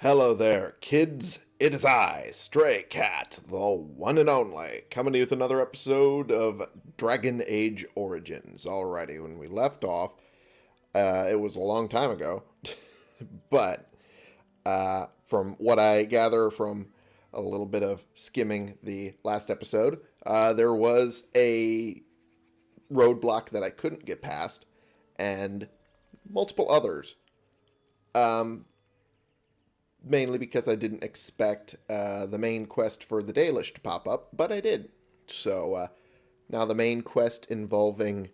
Hello there, kids. It is I, Stray Cat, the one and only, coming to you with another episode of Dragon Age Origins. Alrighty, when we left off, uh, it was a long time ago, but uh, from what I gather from a little bit of skimming the last episode, uh, there was a roadblock that I couldn't get past, and multiple others. Um, mainly because I didn't expect uh, the main quest for the Dalish to pop up, but I did. So uh, now the main quest involving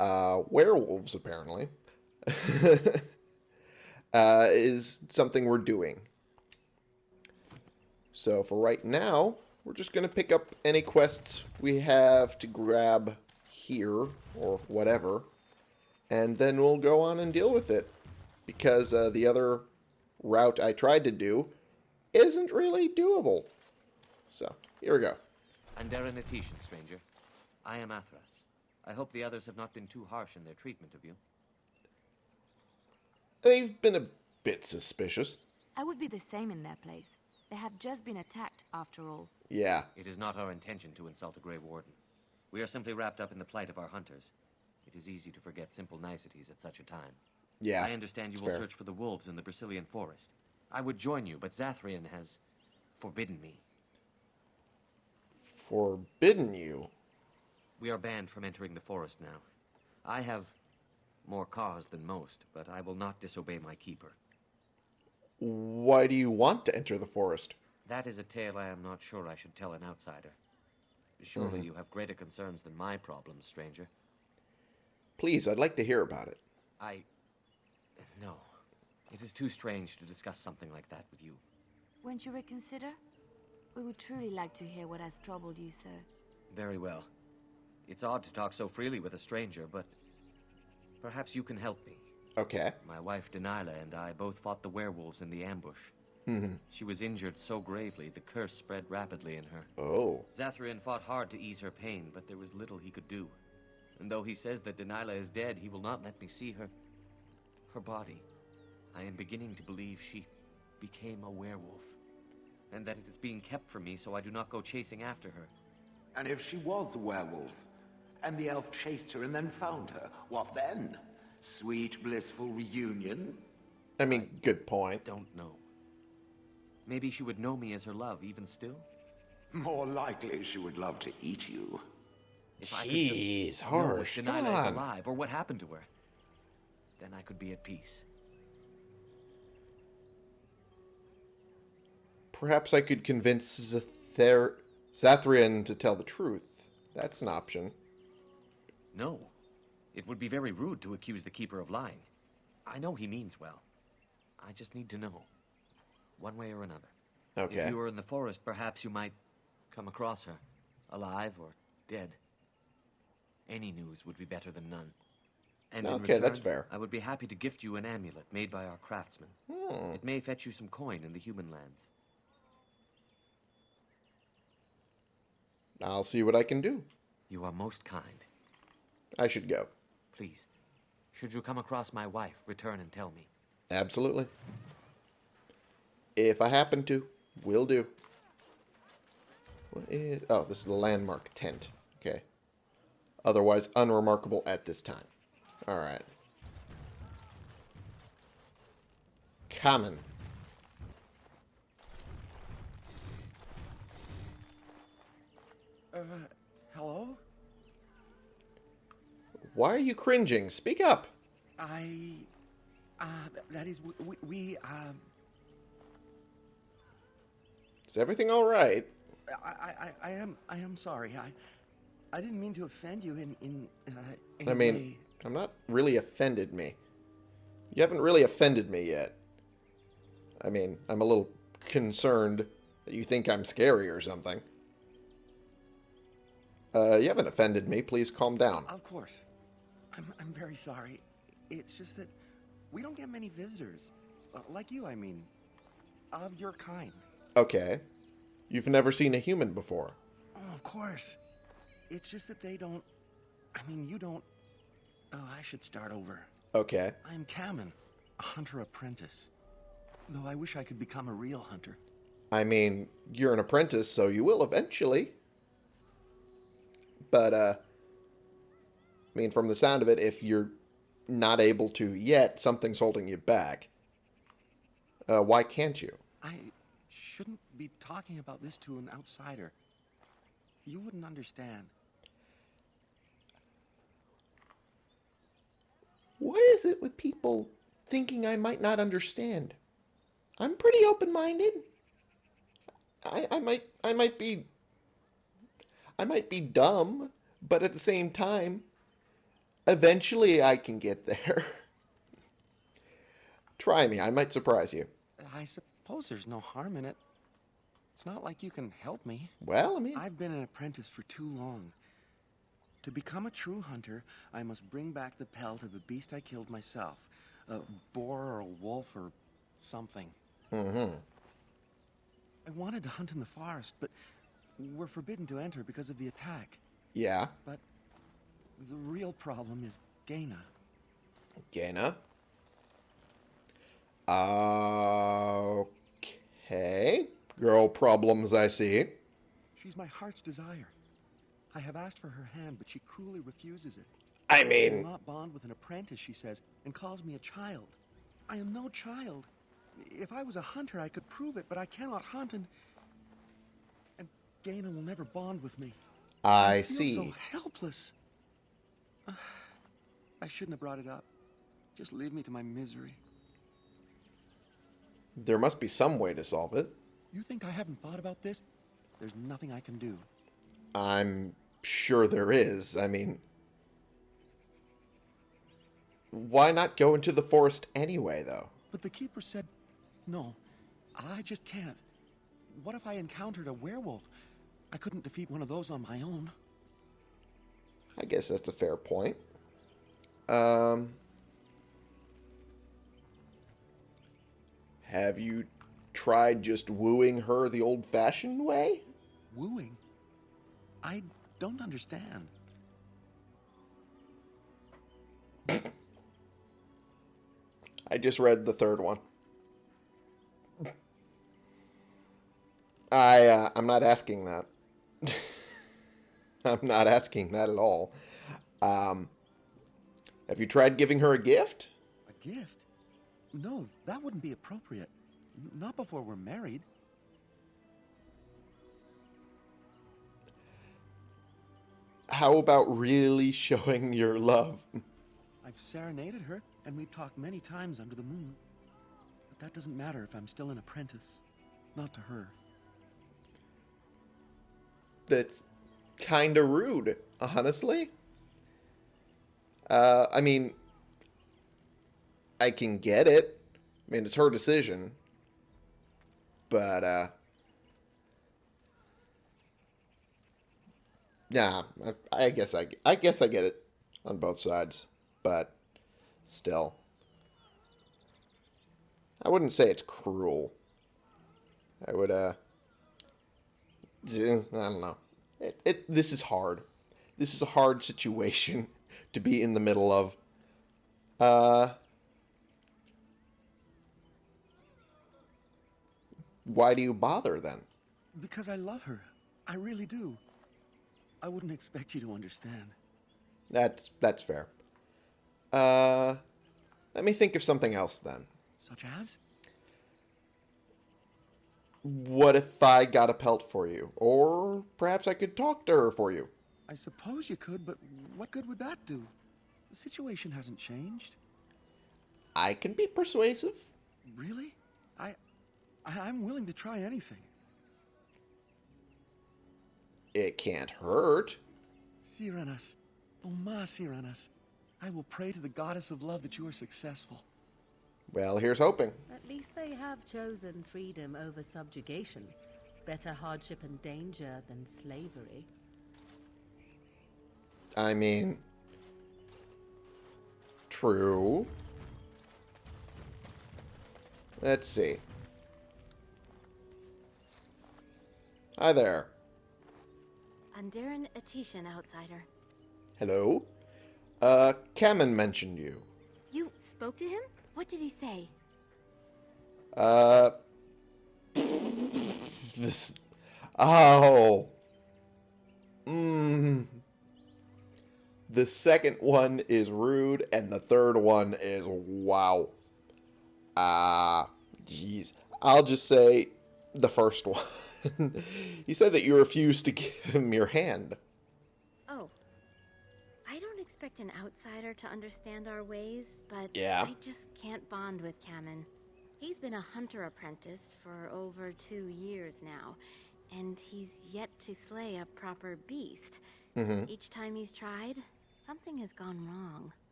uh, werewolves, apparently, uh, is something we're doing. So for right now, we're just going to pick up any quests we have to grab here or whatever, and then we'll go on and deal with it. Because uh, the other route I tried to do isn't really doable. So, here we go. Andaran Atishan, stranger. I am Athras. I hope the others have not been too harsh in their treatment of you. They've been a bit suspicious. I would be the same in their place. They have just been attacked, after all. Yeah. It is not our intention to insult a Grey Warden. We are simply wrapped up in the plight of our hunters. It is easy to forget simple niceties at such a time. Yeah. I understand you will fair. search for the wolves in the Brecilian forest. I would join you, but Zathrian has forbidden me. Forbidden you. We are banned from entering the forest now. I have more cause than most, but I will not disobey my keeper. Why do you want to enter the forest? That is a tale I am not sure I should tell an outsider. Surely Mm-hmm. you have greater concerns than my problems, stranger. Please, I'd like to hear about it. I. No. It is too strange to discuss something like that with you. Won't you reconsider? We would truly like to hear what has troubled you, sir. Very well. It's odd to talk so freely with a stranger, but. Perhaps you can help me. Okay. My wife Danyla and I both fought the werewolves in the ambush. Mm-hmm. She was injured so gravely, the curse spread rapidly in her. Oh. Zathrian fought hard to ease her pain, but there was little he could do. And though he says that Danyla is dead, he will not let me see her. Her body. I am beginning to believe she became a werewolf. And that it is being kept from me so I do not go chasing after her. And if she was a werewolf, and the elf chased her and then found her, what then? Sweet, blissful reunion? I mean, good point. Don't know. Maybe she would know me as her love, even still? More likely she would love to eat you. If I could Jeez, just know if harsh. Come Danyla is alive, or what happened to her, then I could be at peace. Perhaps I could convince Zather- Zathrian to tell the truth. That's an option. No. It would be very rude to accuse the Keeper of lying. I know he means well. I just need to know. One way or another. Okay. If you were in the forest, perhaps you might come across her. Alive or dead. Any news would be better than none. And in Okay, that's fair. I would be happy to gift you an amulet made by our craftsmen. Hmm. It may fetch you some coin in the human lands. I'll see what I can do. You are most kind. I should go. Please, should you come across my wife, return and tell me. Absolutely. If I happen to, will do. What is... Oh, this is the landmark tent. Okay. Otherwise unremarkable at this time. Alright. Cammen. Uh, hello? Why are you cringing? Speak up. I, uh, that is, we, we, um, Is everything alright? I, I, I- I am, I am sorry. I, I didn't mean to offend you in, in, uh, any I mean, way. I'm not really offended me. You haven't really offended me yet. I mean, I'm a little concerned that you think I'm scary or something. Uh, you haven't offended me. Please calm down. Of course. I'm, I'm very sorry. It's just that we don't get many visitors. Uh, like you, I mean. Of your kind. Okay. You've never seen a human before. Oh, of course. It's just that they don't. I mean, you don't. Oh, I should start over. Okay. I'm Cammen, a hunter apprentice. Though I wish I could become a real hunter. I mean, you're an apprentice, so you will eventually. But, uh, I mean, from the sound of it, if you're not able to yet, something's holding you back. Uh, why can't you? I shouldn't be talking about this to an outsider. You wouldn't understand. What is it with people thinking I might not understand? I'm pretty open-minded. I, I might I might be I might be dumb, but at the same time, eventually I can get there. Try me, I might surprise you. I suppose there's no harm in it. It's not like you can help me. Well, I mean, I've been an apprentice for too long. To become a true hunter, I must bring back the pelt of the beast I killed myself. A boar or a wolf or something. Mm-hmm. I wanted to hunt in the forest, but we're forbidden to enter because of the attack. Yeah, But the real problem is Gheyna. Gheyna. Okay. Girl problems, I see. She's my heart's desire. I have asked for her hand, but she cruelly refuses it. I mean... I will not bond with an apprentice, she says, and calls me a child. I am no child. If I was a hunter, I could prove it, but I cannot hunt, and... And Gheyna will never bond with me. I feel see. so helpless. I shouldn't have brought it up. Just leave me to my misery. There must be some way to solve it. You think I haven't thought about this? There's nothing I can do. I'm sure there is. I mean, why not go into the forest anyway, though? But the keeper said, no, I just can't. What if I encountered a werewolf? I couldn't defeat one of those on my own. I guess that's a fair point. Um, have you tried just wooing her the old-fashioned way? Wooing? I don't understand. I just read the third one. I uh, I'm not asking that. I'm not asking that at all. Um, have you tried giving her a gift? A gift? No, that wouldn't be appropriate. Not before we're married. How about really showing your love? I've serenaded her, and we've talked many times under the moon. But that doesn't matter if I'm still an apprentice. Not to her. That's kind of rude, honestly. Uh, I mean, I can get it. I mean, it's her decision. But, uh, yeah, I, I guess I, I guess I get it on both sides, but still, I wouldn't say it's cruel. I would, uh, I don't know. It, it this is hard. This is a hard situation to be in the middle of. Uh Why do you bother then? Because I love her. I really do. I wouldn't expect you to understand. That's that's fair. Uh let me think of something else then. Such as? What if I got a pelt for you? Or perhaps I could talk to her for you. I suppose you could, but what good would that do? The situation hasn't changed. I can be persuasive. Really? I, I I'm willing to try anything. It can't hurt. Cyranas, oh ma Cyranas, I will pray to the goddess of love that you are successful. Well, here's hoping. At least they have chosen freedom over subjugation. Better hardship and danger than slavery. I mean, true. Let's see. Hi there. Andaran Atishan, outsider. Hello. Uh, Cammen mentioned you. You spoke to him? What did he say? Uh, this. Oh. Mmm. The second one is rude, and the third one is wow. Ah, jeez. I'll just say the first one. you said that you refused to give him your hand. Oh. I don't expect an outsider to understand our ways, but Yeah. I just can't bond with Cammen. He's been a hunter apprentice for over two years now, and he's yet to slay a proper beast. Mhm. Each time he's tried, something has gone wrong.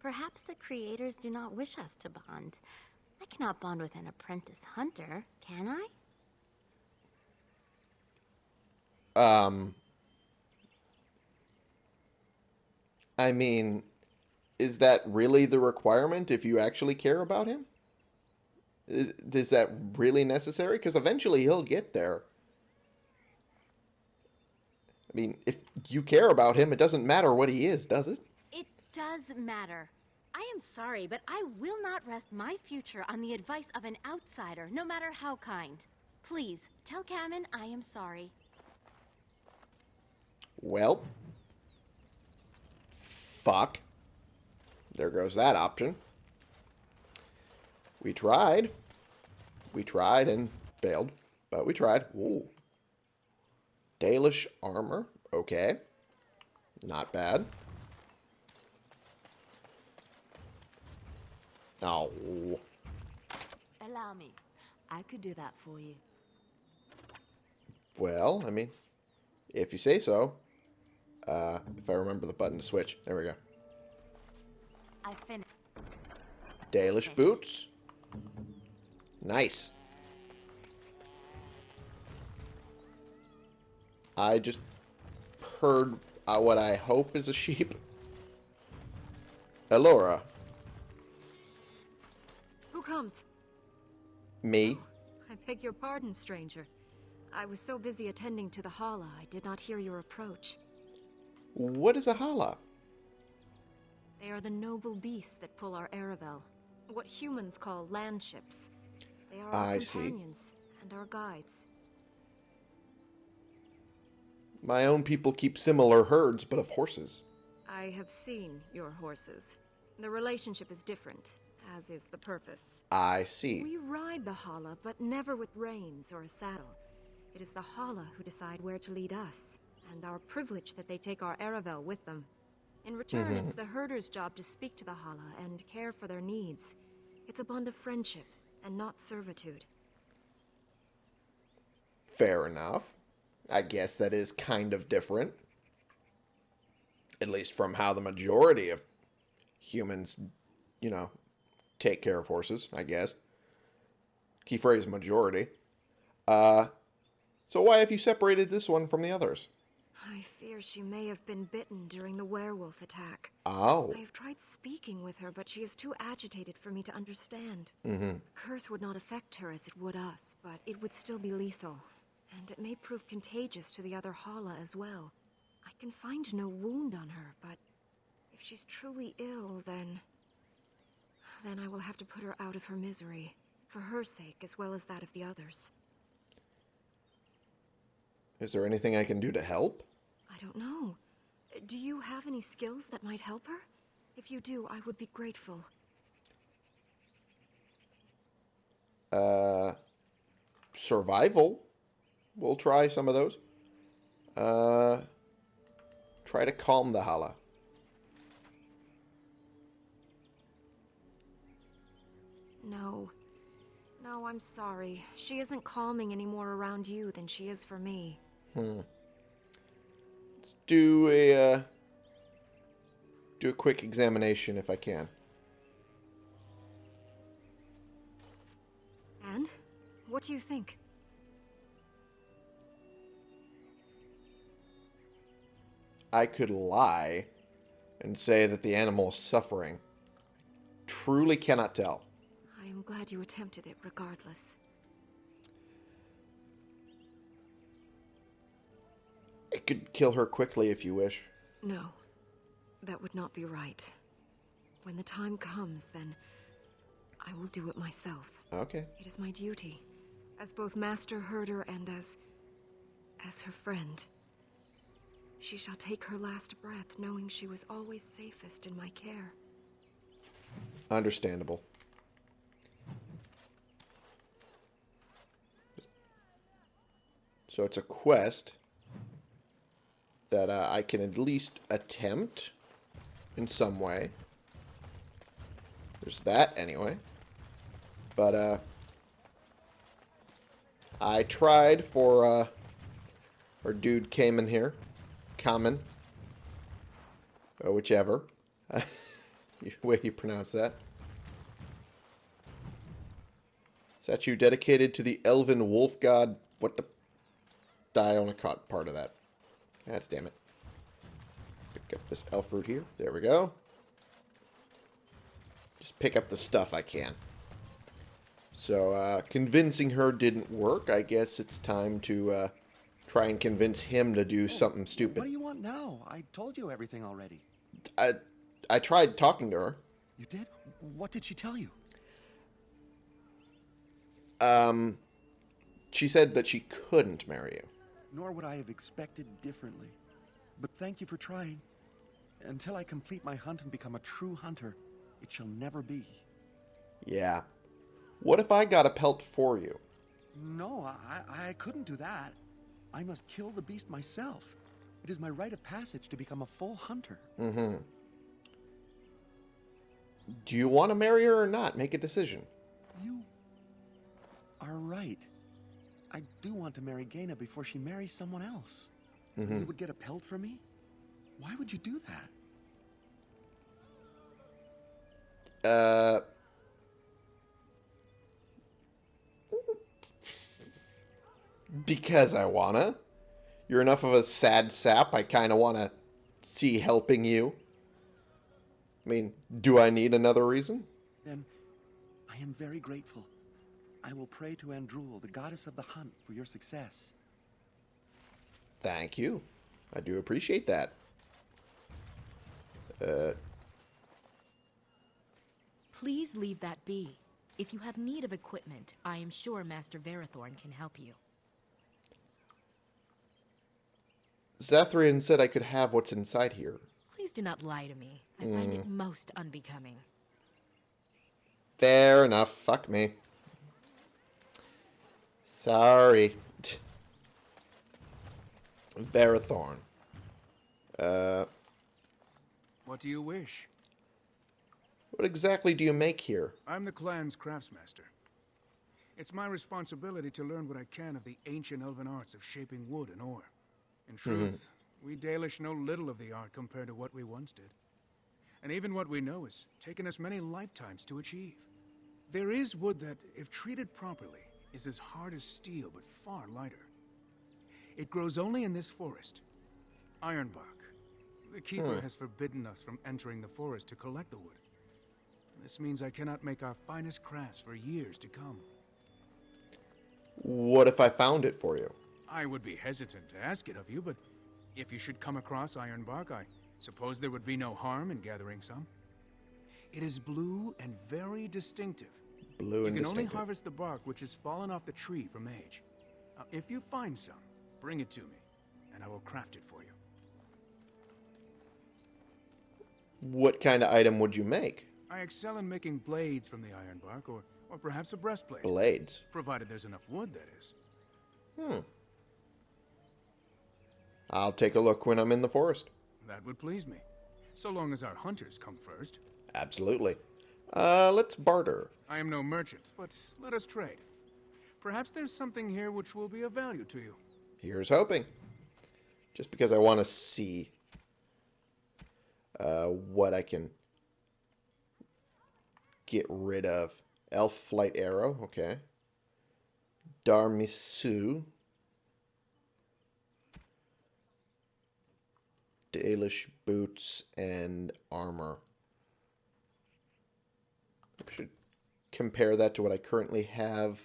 Perhaps the creators do not wish us to bond. I cannot bond with an apprentice hunter, can I? Um, I mean, is that really the requirement if you actually care about him? Is, is that really necessary? Because eventually he'll get there. I mean, if you care about him, it doesn't matter what he is, does it? It does matter. I am sorry, but I will not rest my future on the advice of an outsider, no matter how kind. Please, tell Cammen I am sorry. Well, fuck. There goes that option. We tried. We tried and failed, but we tried. Ooh. Dalish armor. Okay. Not bad. Oh. Allow me. I could do that for you. Well, I mean, if you say so. Uh, if I remember the button to switch. There we go. I finished. Dalish boots. Nice. I just heard uh, what I hope is a sheep. Elora. Who comes? Me. I beg your pardon, stranger. I was so busy attending to the Halla, I did not hear your approach. What is a halla? They are the noble beasts that pull our Aravel. What humans call land ships. They are our I see. companions and our guides. My own people keep similar herds, but of horses. I have seen your horses. The relationship is different, as is the purpose. I see. We ride the Halla, but never with reins or a saddle. It is the Halla who decide where to lead us, and our privilege that they take our Aravel with them. In return, it's the herder's job to speak to the Halla and care for their needs. It's a bond of friendship, and not servitude. Fair enough. I guess that is kind of different. At least from how the majority of humans, you know, take care of horses, I guess. Key phrase majority. Uh, so why have you separated this one from the others? I fear she may have been bitten during the werewolf attack. Oh, I have tried speaking with her, but she is too agitated for me to understand. mm-hmm. The curse would not affect her as it would us, but it would still be lethal. And it may prove contagious to the other Halla as well. I can find no wound on her, but if she's truly ill, then... Then I will have to put her out of her misery. For her sake, as well as that of the others. Is there anything I can do to help? I don't know. Do you have any skills that might help her? If you do, I would be grateful. Uh, survival. We'll try some of those. Uh, try to calm the Halla. No. No, I'm sorry. She isn't calming any more around you than she is for me. Hmm. Let's do a uh, do a quick examination if I can. And? What do you think? I could lie and say that the animal is suffering. Truly cannot tell. I am glad you attempted it regardless. I could kill her quickly if you wish. No. That would not be right. When the time comes, then I will do it myself. Okay. It is my duty, as both master herder and as. as her friend. She shall take her last breath knowing she was always safest in my care. Understandable. So it's a quest that uh, I can at least attempt in some way. There's that anyway. But uh I tried for uh our dude came in here. Cammen. Or whichever. way you pronounce that. Statue dedicated to the elven wolf god. What the? I only caught part of that. That's damn it. Pick up this elf root here. There we go. Just pick up the stuff I can. So, uh, convincing her didn't work. I guess it's time to uh, try and convince him to do something stupid. What do you want now? I told you everything already. I, I tried talking to her. You did? What did she tell you? Um, she said that she couldn't marry you. Nor would I have expected differently. But thank you for trying. Until I complete my hunt and become a true hunter, it shall never be. Yeah. What if I got a pelt for you? No, I, I couldn't do that. I must kill the beast myself. It is my rite of passage to become a full hunter. Mm-hmm. Do you want to marry her or not? Make a decision. You are right. I do want to marry Gheyna before she marries someone else. Mhm. You would get a pelt for me? Why would you do that? Uh. Because I wanna. You're enough of a sad sap. I kind of want to see helping you. I mean, do I need another reason? Then I am very grateful. I will pray to Andruil, the goddess of the hunt, for your success. Thank you. I do appreciate that. Uh, Please leave that be. If you have need of equipment, I am sure Master Varathorn can help you. Zathrian said I could have what's inside here. Please do not lie to me. I find it most unbecoming. Fair enough. Fuck me. Sorry. Varathorn. Uh, What do you wish? what exactly do you make here? I'm the clan's craftsmaster. It's my responsibility to learn what I can of the ancient elven arts of shaping wood and ore. In truth, we Dalish know little of the art compared to what we once did. And even what we know has taken us many lifetimes to achieve. There is wood that, if treated properly, is as hard as steel but far lighter. It grows only in this forest, Ironbark. The Keeper hmm. has forbidden us from entering the forest to collect the wood. This means I cannot make our finest crafts for years to come. What if I found it for you? I would be hesitant to ask it of you, but if you should come across Ironbark, I suppose there would be no harm in gathering some. It is blue and very distinctive. Blue you can only harvest the bark which has fallen off the tree from age. Now, if you find some, bring it to me, and I will craft it for you. What kind of item would you make? I excel in making blades from the ironbark, or, or perhaps a breastplate. Blades. Provided there's enough wood, that is. Hmm. I'll take a look when I'm in the forest. That would please me. So long as our hunters come first. Absolutely. Uh, let's barter. I am no merchant, but let us trade. Perhaps there's something here which will be of value to you. Here's hoping. Just because I want to see uh, what I can get rid of. Elf Flight Arrow, okay. Darmisu. Dalish Boots and Armor. I should compare that to what I currently have.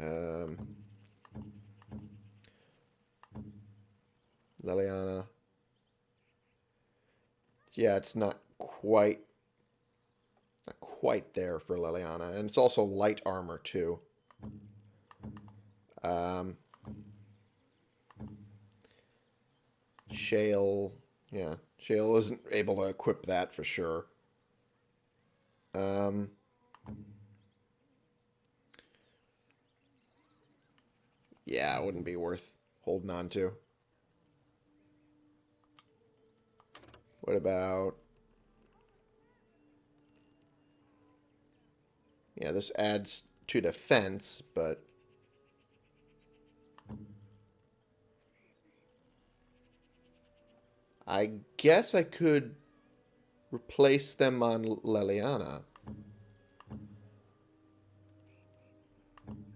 Um, Leliana. Yeah, it's not quite Not quite there for Leliana. And it's also light armor, too. Um, Shale, yeah. Shale isn't able to equip that for sure. Um, yeah, it wouldn't be worth holding on to. What about... Yeah, this adds to defense, but... I guess I could replace them on Leliana.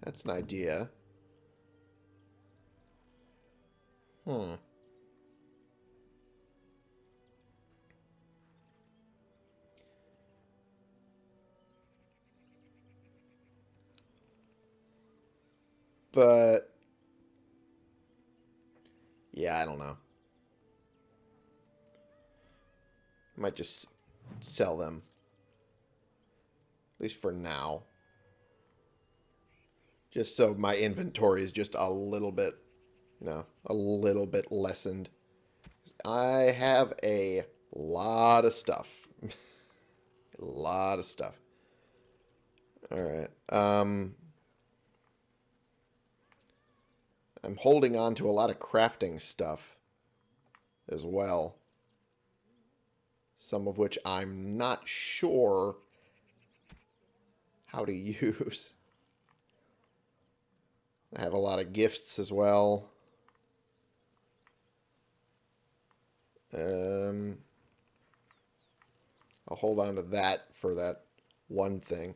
That's an idea. Hmm. But... Yeah, I don't know. Might just sell them. At least for now. Just so my inventory is just a little bit, you know, a little bit lessened. I have a lot of stuff. a lot of stuff. Alright. Um, I'm holding on to a lot of crafting stuff as well some of which I'm not sure how to use. I have a lot of gifts as well. Um, I'll hold on to that for that one thing.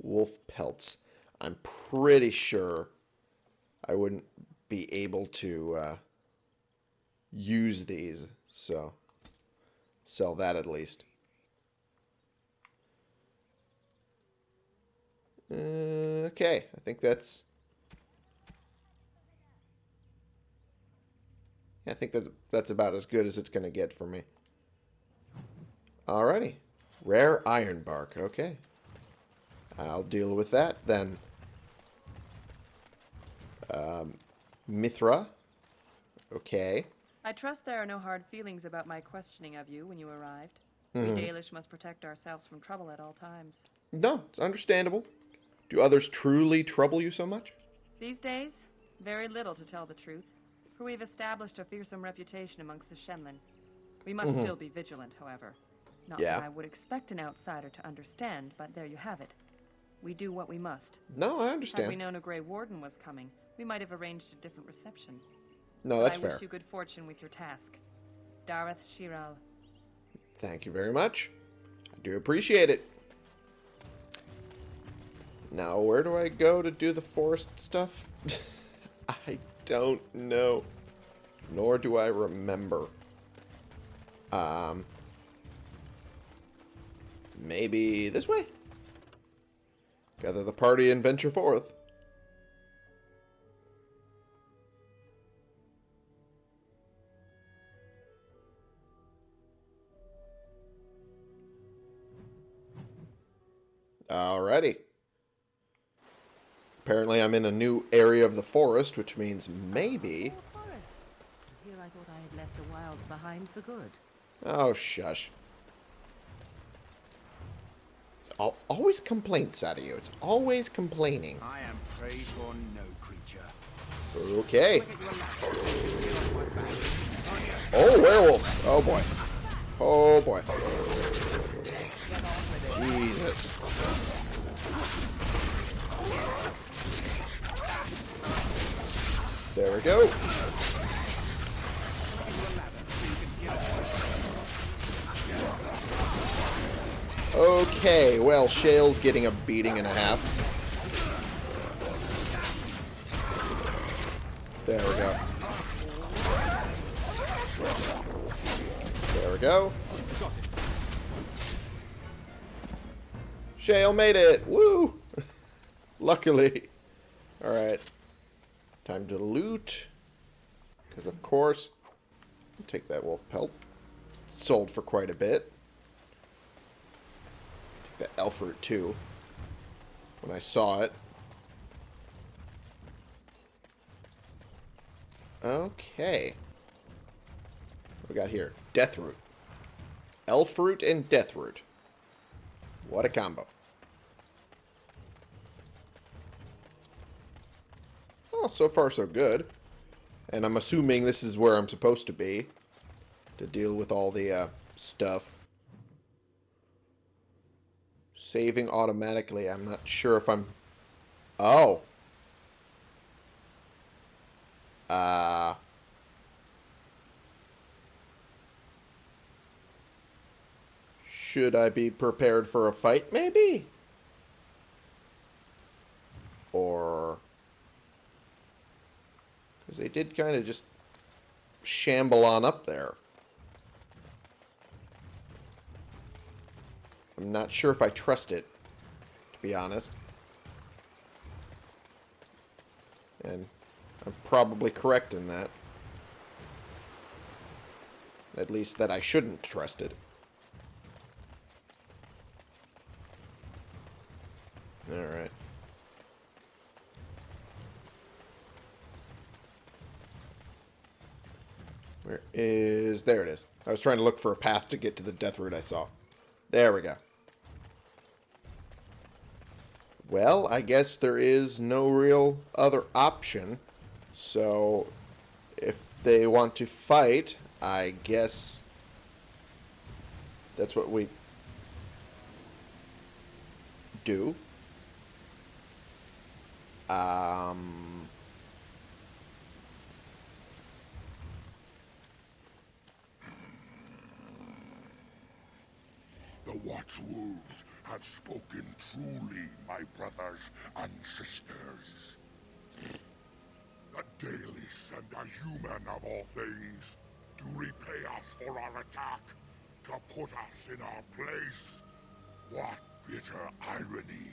Wolf pelts. I'm pretty sure I wouldn't be able to uh, use these, so sell that at least. Uh, okay, I think that's... I think that that's about as good as it's going to get for me. Alrighty. Rare iron bark. Okay. I'll deal with that then. Um, Mithra. Okay. I trust there are no hard feelings about my questioning of you when you arrived. Mhm. We Dalish must protect ourselves from trouble at all times. No, it's understandable. Do others truly trouble you so much? These days, very little to tell the truth, for we've established a fearsome reputation amongst the shemlen. We must Mhm. still be vigilant, however. Not Yeah. that I would expect an outsider to understand, but there you have it. We do what we must. No, I understand. Had we known a Grey Warden was coming, we might have arranged a different reception. No, that's I fair. wish you good fortune with your task. Dareth Shiral. Thank you very much. I do appreciate it. Now, where do I go to do the forest stuff? I don't know. Nor do I remember. Um, maybe this way? Gather the party and venture forth. Alrighty. Apparently I'm in a new area of the forest, which means maybe... Here I thought I had left the wilds behind for good. Oh, shush. It's al always complaints out of you. It's always complaining. I am prey for no creature. Okay. Oh, werewolves. Oh, boy. Oh, boy. There we go. Okay, well, Shale's getting a beating and a half. There we go. There we go. Shale made it! Woo! Luckily. Alright. Time to loot. Because, of course, I'll take that wolf pelt. Sold for quite a bit. Take the elf root too. When I saw it. Okay. What we got here? Death root. Elf root and death root. What a combo. Well, so far so good. And I'm assuming this is where I'm supposed to be. To deal with all the uh, stuff. Saving automatically. I'm not sure if I'm... Oh. Uh... Should I be prepared for a fight, maybe? Or... Because they did kind of just shamble on up there. I'm not sure if I trust it, to be honest. And I'm probably correct in that. At least that I shouldn't trust it. Alright. Where is... There it is. I was trying to look for a path to get to the death root I saw. There we go. Well, I guess there is no real other option. So, if they want to fight, I guess that's what we do. Um... Watchwolves have spoken truly, my brothers and sisters. The Dalish and the human of all things to repay us for our attack, to put us in our place. What bitter irony.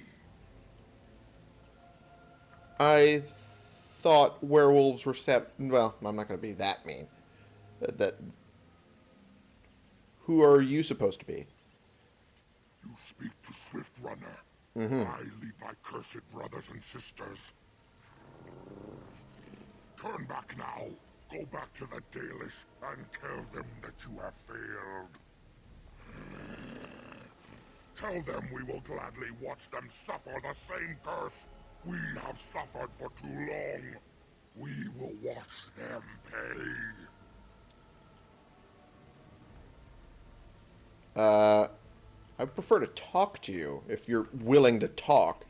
I thought werewolves were sep- well, I'm not going to be that mean. That, that who are you supposed to be? Speak to Swift Runner. Mhm. I lead my cursed brothers and sisters. Turn back now. Go back to the Dalish and tell them that you have failed. Tell them we will gladly watch them suffer the same curse we have suffered for too long. We will watch them pay. Uh, I prefer to talk to you if you're willing to talk.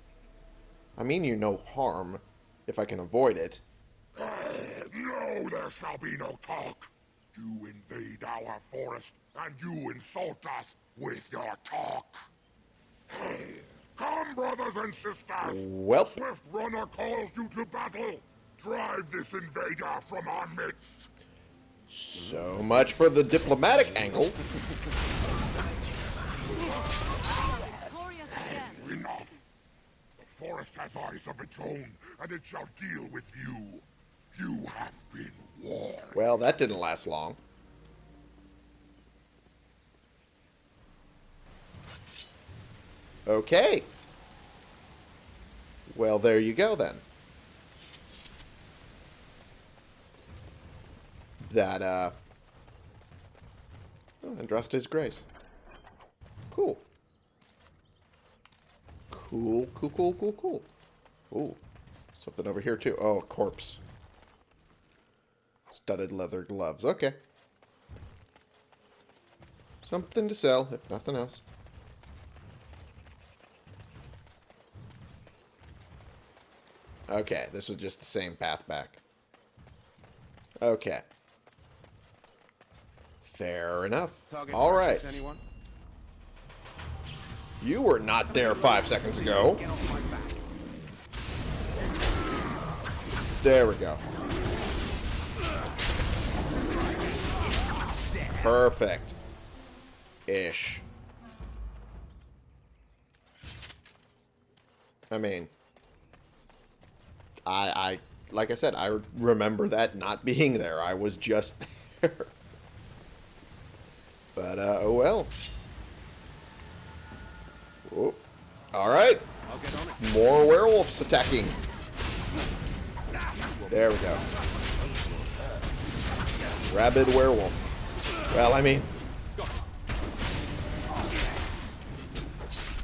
I mean you no harm, if I can avoid it. No, there shall be no talk. You invade our forest, and you insult us with your talk. Hey, Come, brothers and sisters. Well. Swift Runner calls you to battle. Drive this invader from our midst. So much for the diplomatic angle. Enough. The forest has eyes of its own, and it shall deal with you. You have been warned. Well, that didn't last long. Okay. Well, there you go then. That, uh... Oh, Andraste's Grace. Cool. Cool, cool, cool, cool, cool. Ooh. Something over here, too. Oh, a corpse. Studded leather gloves. Okay. Something to sell, if nothing else. Okay, this is just the same path back. Okay. Fair enough. Target All right. anyone? You were not there five seconds ago. There we go. Perfect. Ish. I mean, I, I, like I said, I remember that not being there. I was just there. But, uh, oh well. Oh. Alright. More werewolves attacking. There we go. Rabid werewolf. Well, I mean...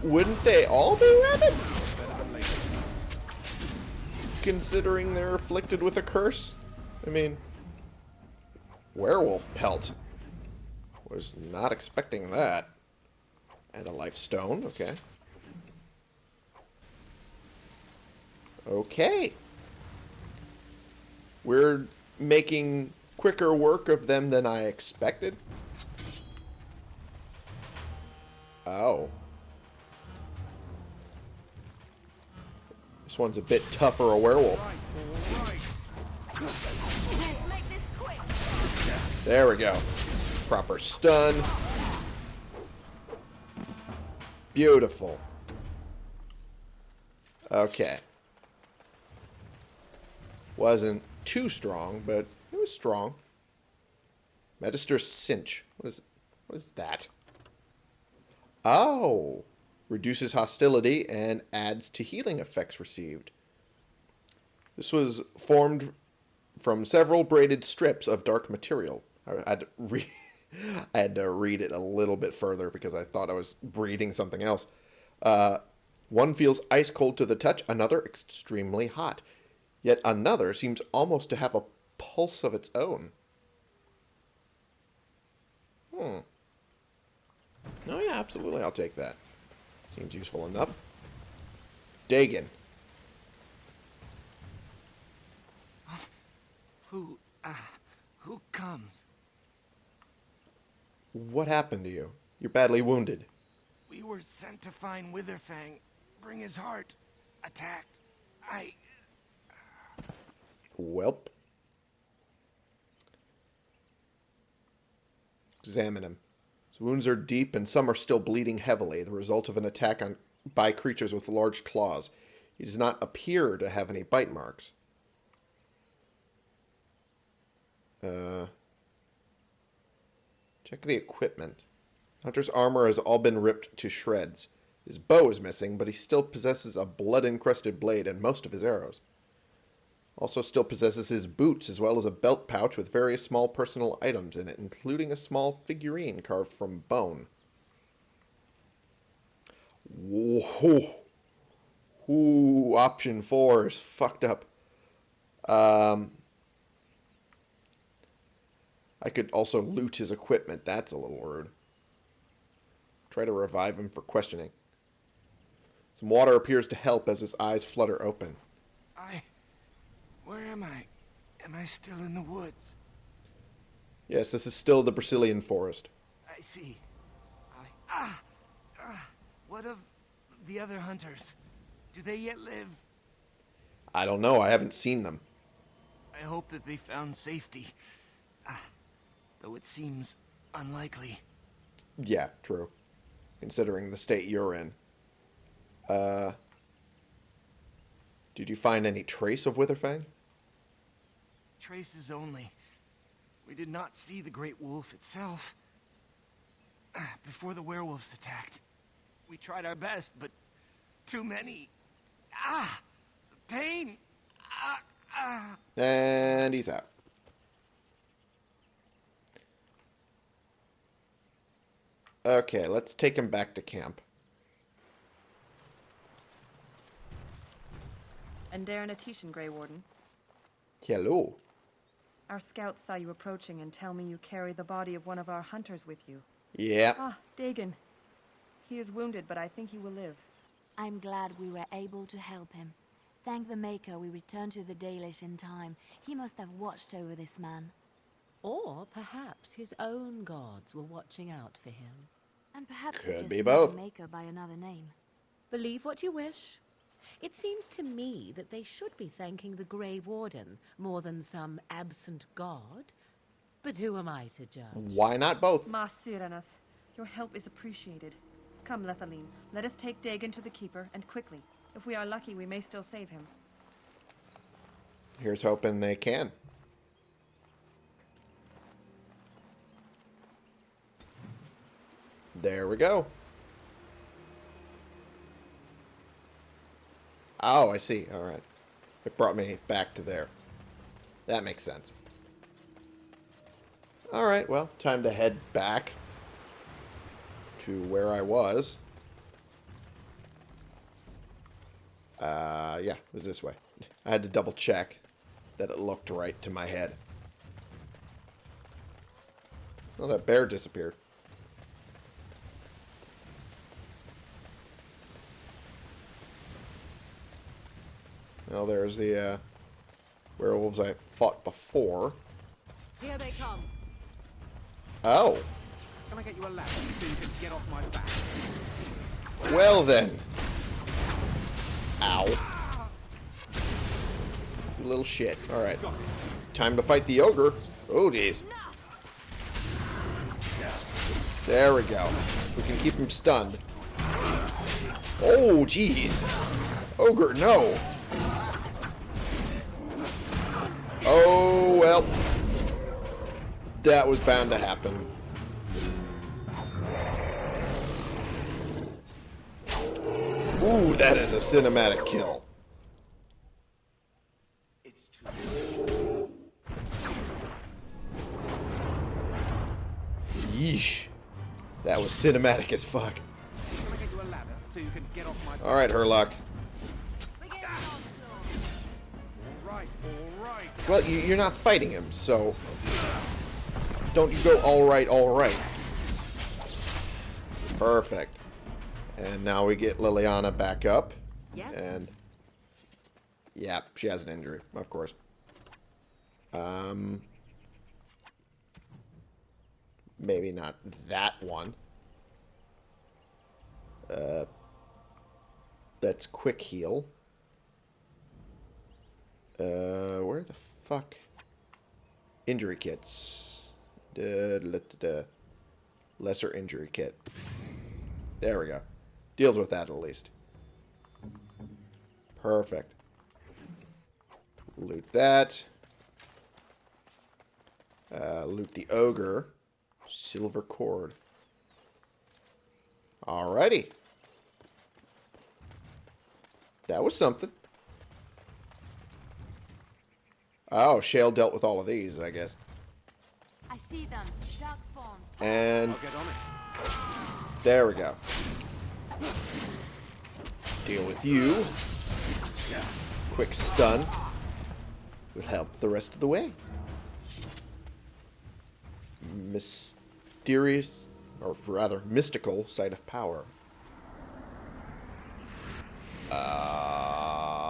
Wouldn't they all be rabid? Considering they're afflicted with a curse? I mean... Werewolf pelt. Was not expecting that. And a life stone, okay. Okay. We're making quicker work of them than I expected. Oh. This one's a bit tougher a werewolf. There we go. Proper stun. Beautiful. Okay. Wasn't too strong, but it was strong. Magister Cinch. What is what is that? Oh. Reduces hostility and adds to healing effects received. This was formed from several braided strips of dark material. I to, re I had to read it a little bit further because I thought I was reading something else. Uh, one feels ice cold to the touch, another extremely hot. Yet another seems almost to have a pulse of its own. Hmm. Oh yeah, absolutely, I'll take that. Seems useful enough. Deygan. Who, uh, who comes? What happened to you? You're badly wounded. We were sent to find Witherfang, bring his heart. Attacked. I... Welp. Examine him. His wounds are deep and some are still bleeding heavily, the result of an attack on by creatures with large claws. He does not appear to have any bite marks. Uh, check the equipment. Hunter's armor has all been ripped to shreds. His bow is missing, but he still possesses a blood-encrusted blade and most of his arrows. Also still possesses his boots, as well as a belt pouch with various small personal items in it, including a small figurine carved from bone. Whoa. Ooh, option four is fucked up. Um, I could also loot his equipment. That's a little rude. Try to revive him for questioning. Some water appears to help as his eyes flutter open. I... Where am I? Am I still in the woods? Yes, this is still the Brecilian forest. I see. I... Ah! ah! What of the other hunters? Do they yet live? I don't know. I haven't seen them. I hope that they found safety. Ah, though it seems unlikely. Yeah, true. Considering the state you're in. Uh... Did you find any trace of Witherfang? Traces only. We did not see the Great Wolf itself. Before the werewolves attacked. We tried our best, but too many. Ah! The pain! Ah! Ah! And he's out. Okay, let's take him back to camp. Andaran Atishan, Grey Warden. Hello. Our scouts saw you approaching and tell me you carry the body of one of our hunters with you. Yeah. Ah, Deygan. He is wounded, but I think he will live. I'm glad we were able to help him. Thank the Maker we returned to the Dalish in time. He must have watched over this man. Or perhaps his own gods were watching out for him. And perhaps Could be both. the Maker by another name. Believe what you wish. It seems to me that they should be thanking the Grey Warden more than some absent god. But who am I to judge? Why not both? Ma serannas, your help is appreciated. Come, Lethallin, let us take Deygan to the Keeper, and quickly. If we are lucky, we may still save him. Here's hoping they can. There we go. Oh, I see. All right. It brought me back to there. That makes sense. All right, well, time to head back to where I was. Uh, yeah, it was this way. I had to double check that it looked right to my head. Oh, that bear disappeared. Well, there's the uh, werewolves I fought before. Here they come. Oh. Can I get you a ladder so you can get off my back? Well then. Ow. You little shit. Alright. Time to fight the ogre. Oh, jeez. There we go. We can keep him stunned. Oh, jeez. Ogre, no. Oh, well. That was bound to happen. Ooh, that is a cinematic kill. Yeesh. That was cinematic as fuck. Alright, I Well, you, you're not fighting him, so... Don't you go alright, alright. Perfect. And now we get Leliana back up. Yes? And... Yeah, she has an injury, of course. Um... Maybe not that one. Uh... That's quick heal. Uh, where the fuck? Injury kits. Da, da, da. Lesser injury kit. There we go. Deals with that at least. Perfect. Loot that. Uh, loot the ogre. Silver cord. Alrighty. That was something. Oh, Shale dealt with all of these, I guess. I see them. Dark spawn. And I'll get on it. there we go. Deal with you. Quick stun. Will help the rest of the way. Mysterious, or rather mystical, site of power. Uh,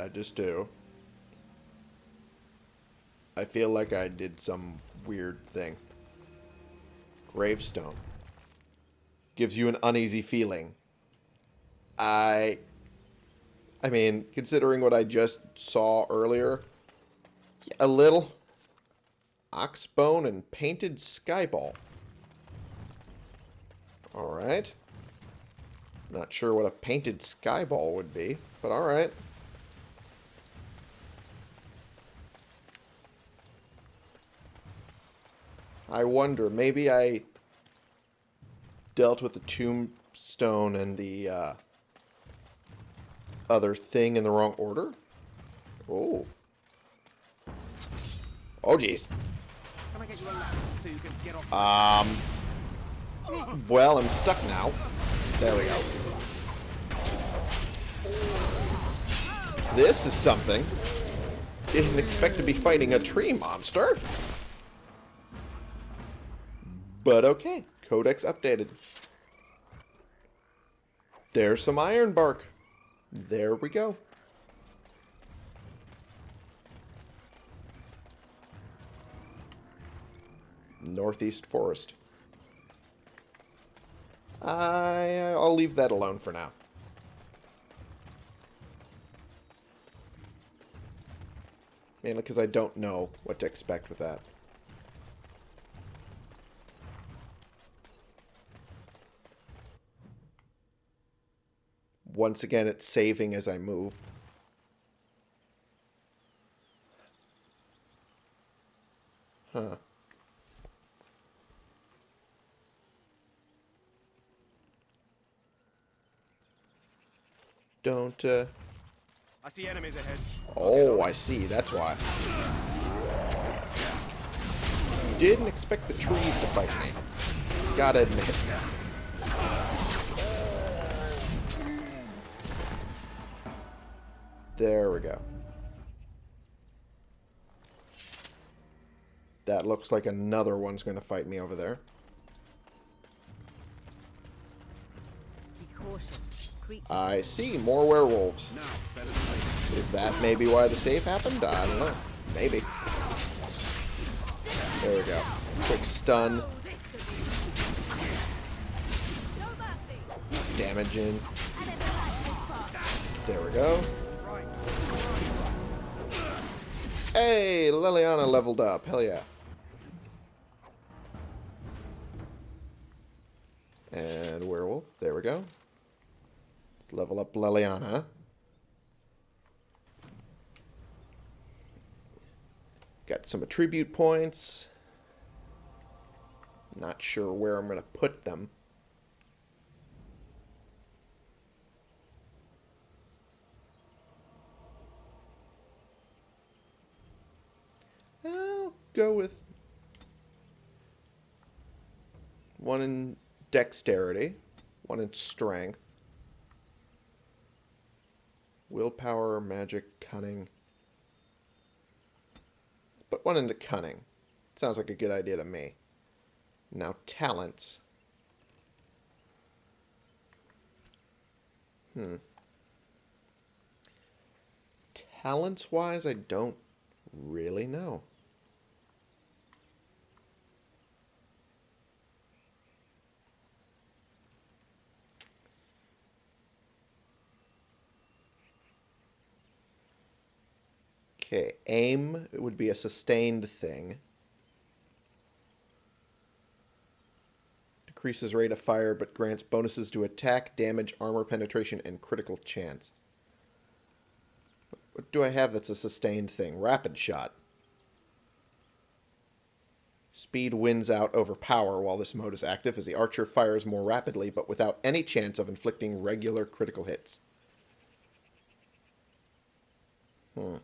I just do? I feel like I did some weird thing. Gravestone. Gives you an uneasy feeling. I... I mean, considering what I just saw earlier, a little. Oxbone and painted skyball. Alright. Not sure what a painted skyball would be, but alright. I wonder, maybe I dealt with the tombstone and the uh, other thing in the wrong order? Oh. Oh, jeez. Can I get you a ladder so you can get off Um. Well, I'm stuck now. There we go. This is something. Didn't expect to be fighting a tree monster. But okay. Codex updated. There's some iron bark. There we go. Northeast Forest. I, uh, I'll leave that alone for now. Mainly because I don't know what to expect with that. Once again, it's saving as I move. Huh. don't, uh... I see enemies ahead. Oh, I see. That's why. Didn't expect the trees to fight me. Gotta admit. There we go. That looks like another one's going to fight me over there. Be cautious. Creatures I see more werewolves. Is that maybe why the save happened? I don't know. Maybe. There we go. Quick stun. Damaging. There we go. Hey, Leliana leveled up. Hell yeah. And werewolf. There we go. Let's level up Leliana. Got some attribute points. Not sure where I'm going to put them. I'll go with one in dexterity, one in strength, willpower, magic, cunning. But one into cunning. Sounds like a good idea to me. Now talents. Hmm. Talents wise, I don't really know. Okay, aim would be a sustained thing. Decreases rate of fire, but grants bonuses to attack, damage, armor penetration, and critical chance. What do I have that's a sustained thing? Rapid shot. Speed wins out over power while this mode is active as the archer fires more rapidly but without any chance of inflicting regular critical hits. Hmm.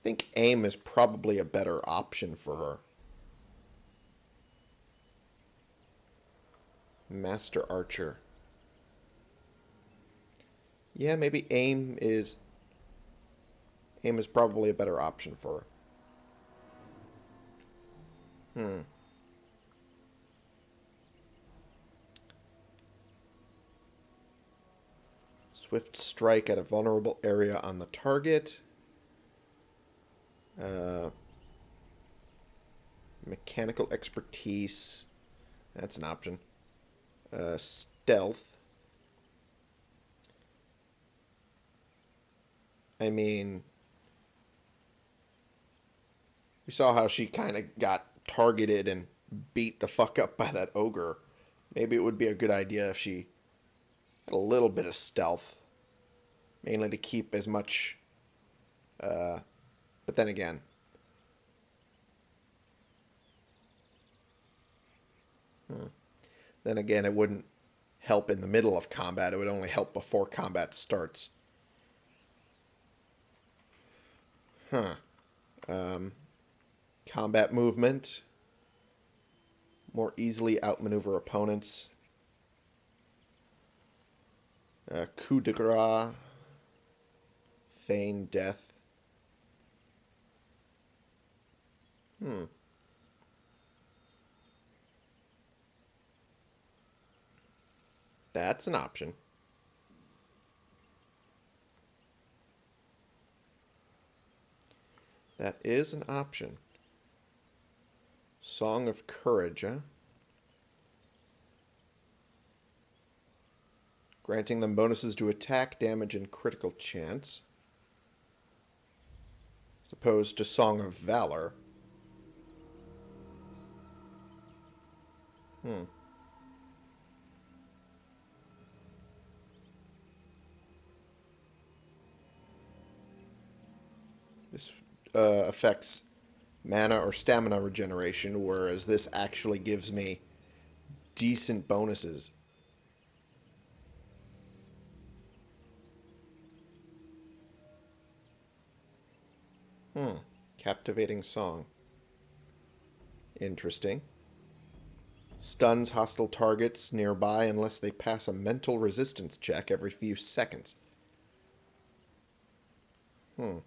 I think aim is probably a better option for her. Master Archer. Yeah, maybe aim is aim is probably a better option for her. Hmm. Swift strike at a vulnerable area on the target. Uh, mechanical expertise. That's an option. Uh, stealth. I mean, we saw how she kind of got targeted and beat the fuck up by that ogre. Maybe it would be a good idea if she had a little bit of stealth. Mainly to keep as much uh, but then again, hmm. then again, it wouldn't help in the middle of combat. It would only help before combat starts. Huh. Um, combat movement. More easily outmaneuver opponents. Uh, coup de grace. Feign death. Hmm. That's an option. That is an option. Song of Courage, huh? Granting them bonuses to attack, damage, and critical chance. As opposed to Song of Valor. Hmm. This uh, affects mana or stamina regeneration, whereas this actually gives me decent bonuses. Hmm. Captivating song. Interesting. Stuns hostile targets nearby unless they pass a mental resistance check every few seconds. Hmm.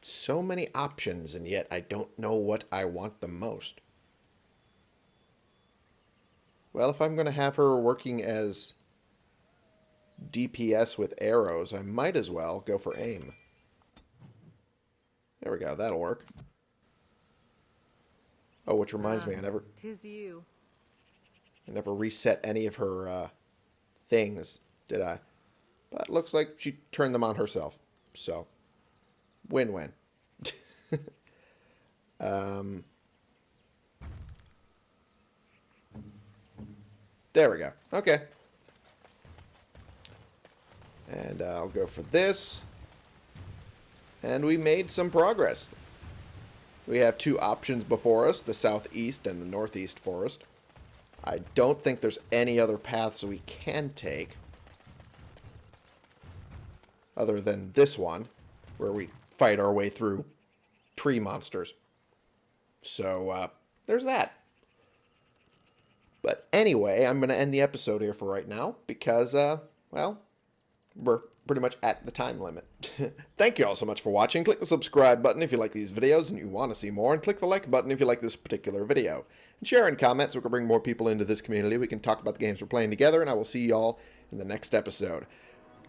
So many options, and yet I don't know what I want the most. Well, if I'm going to have her working as DPS with arrows, I might as well go for aim. There we go, that'll work. Oh, which reminds me, I never... Tis you. I never reset any of her uh, things, did I? But looks like she turned them on herself. So, win-win. um, there we go. Okay. And uh, I'll go for this. And we made some progress. We have two options before us, the southeast and the northeast forest. I don't think there's any other paths we can take. Other than this one, where we fight our way through tree monsters. So, uh, there's that. But anyway, I'm going to end the episode here for right now because, uh, well, we're pretty much at the time limit. Thank you all so much for watching. Click the subscribe button if you like these videos and you want to see more, and click the like button if you like this particular video. And share and comment so we can bring more people into this community. We can talk about the games we're playing together, and I will see y'all in the next episode.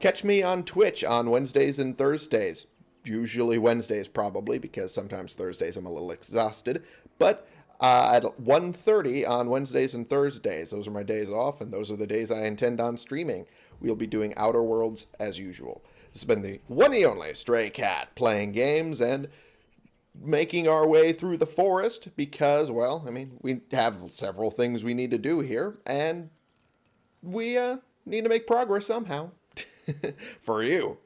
Catch me on Twitch on Wednesdays and Thursdays. Usually Wednesdays, probably, because sometimes Thursdays I'm a little exhausted. But uh, at 1.30 on Wednesdays and Thursdays. Those are my days off, and those are the days I intend on streaming. We'll be doing Outer Worlds as usual. This has been the one and only Stray Cat playing games and making our way through the forest because, well, I mean, we have several things we need to do here, and we uh, need to make progress somehow. For you.